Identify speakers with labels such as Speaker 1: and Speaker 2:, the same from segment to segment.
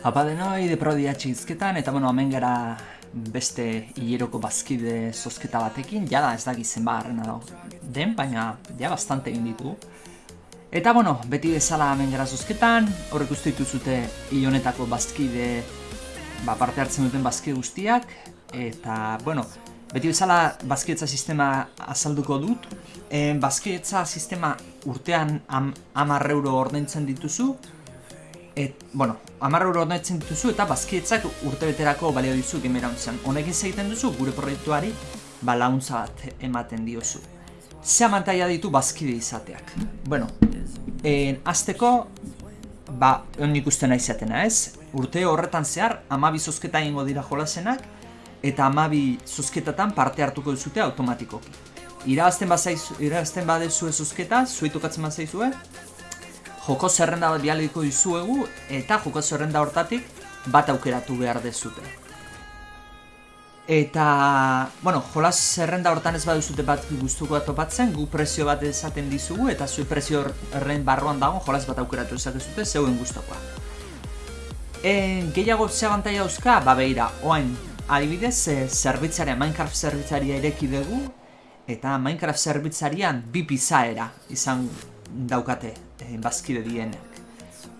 Speaker 1: Apa denoi, deprodia txizketan, eta bueno, hemen gara beste hileroko bazkide zozketa batekin, jada ez dakit zenba harrena dago den, baina ja bastante egin ditu. Eta bueno, beti bezala hemen gara zozketan, horrek uste dituzute honetako bazkide ba, parte hartzen duten bazkide guztiak, eta bueno, beti bezala bazkidetza sistema azalduko dut, e, bazkidetza sistema urtean am, amar euro ordaintzen dituzu, Et, bueno, amarra euro ordaintzen dituzu eta bazkietzak urte beterako balio dizu gemerantzan. Honekin egiten duzu gure proiektuari ba launtza bat ematen diozu. Ze amantaia ditu bazkide izateak. Bueno, en, azteko, ba, egon ikusten izatena ez, urte horretan zehar, amabi zozketa ingo dira jolasenak, eta amabi zozketatan parte hartuko duzute automatikoki. Irabazten, irabazten badezu ez zozketa, zuetukatzen bat zaizue, joko zerrenda bat bialiko dizuegu eta joko zerrenda hortatik bat aukeratu behar dezute. Eta, bueno, jolas zerrenda hortan ez baduzute bat guztuko bat topatzen, gu prezio bat esaten dizugu eta zuen prezio horren barruan dago jolas bat aukeratu ezakezute zeuen guztokoa. E, gehiago ze abantaia dauzka, ba behira, oain, adibidez, e, zerbitzaria, Minecraft zerbitzaria ireki dugu, eta Minecraft zerbitzarian bi pizaera izan daukate eh, bazkide dienek.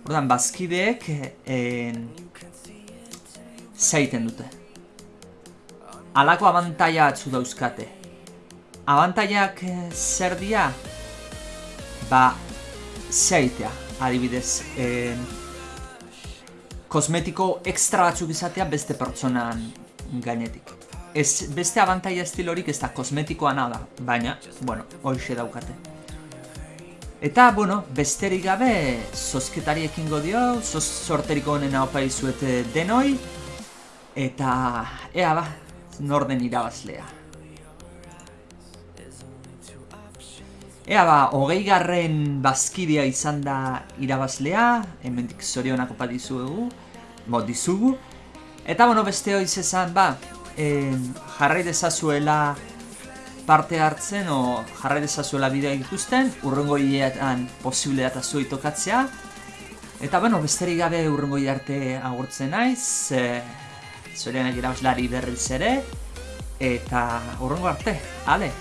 Speaker 1: Ordan bazkideek eh, zaiten dute. Alako abantaia atzu dauzkate. Abantaiak eh, zer dia? Ba, zeitea, adibidez. Eh, kosmetiko ekstra batzuk izatea beste pertsonan gainetik. Ez, beste abantaia estilorik ez da kosmetikoa nada, baina, bueno, hoxe daukate. Eta, bueno, besterik gabe, zozketari ekingo dio, zoz sorteriko honen hau paizuete denoi, eta, ea ba, norden irabazlea. Ea ba, hogei garren bazkidea izan da irabazlea, hemendik zorionak opa dizugu, bo, dizugu. Eta, bueno, beste hori zezan, ba, eh, jarrai dezazuela parte hartzen o jarrai dezazuela bidea ikusten, urrengo hileetan posible data zuei tokatzea. Eta bueno, besterik gabe urrengo arte agurtzen naiz, e, zorianak irabazlari berriz ere, eta urrengo arte, ale,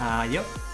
Speaker 1: aio!